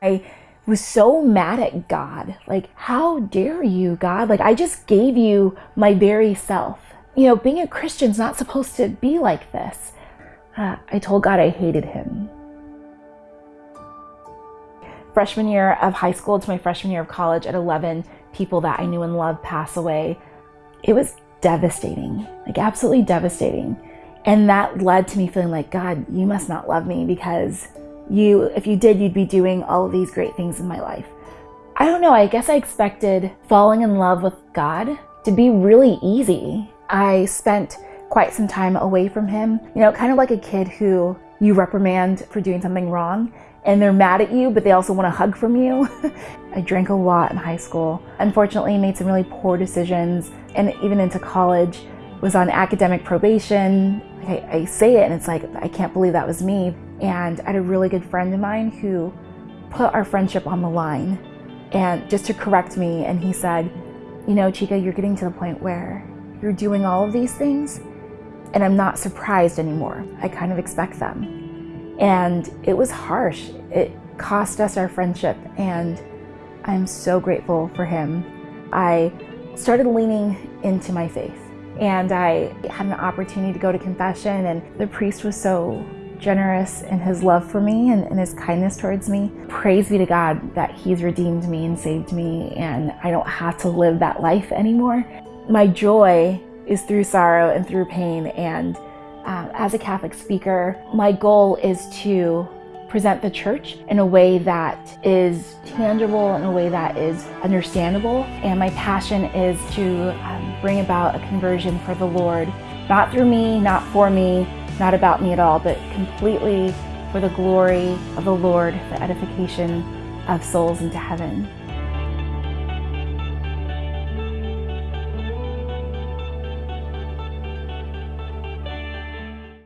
I was so mad at God. Like, how dare you, God? Like, I just gave you my very self. You know, being a Christian's not supposed to be like this. Uh, I told God I hated him. Freshman year of high school to my freshman year of college, at 11 people that I knew and loved pass away, it was devastating, like absolutely devastating. And that led to me feeling like, God, you must not love me because you, if you did, you'd be doing all these great things in my life. I don't know, I guess I expected falling in love with God to be really easy. I spent quite some time away from him, you know, kind of like a kid who you reprimand for doing something wrong and they're mad at you, but they also want a hug from you. I drank a lot in high school. Unfortunately, made some really poor decisions and even into college, was on academic probation. I, I say it and it's like, I can't believe that was me. And I had a really good friend of mine who put our friendship on the line and just to correct me. And he said, you know, Chica, you're getting to the point where you're doing all of these things and I'm not surprised anymore. I kind of expect them. And it was harsh. It cost us our friendship and I'm so grateful for him. I started leaning into my faith and I had an opportunity to go to confession and the priest was so generous in his love for me and, and, his kindness towards me. Praise be to God that he's redeemed me and saved me and I don't have to live that life anymore. My joy is through sorrow and through pain and uh, as a Catholic speaker, my goal is to present the church in a way that is tangible, in a way that is understandable. And my passion is to um, bring about a conversion for the Lord, not through me, not for me, not about me at all, but completely for the glory of the Lord, the edification of souls into heaven.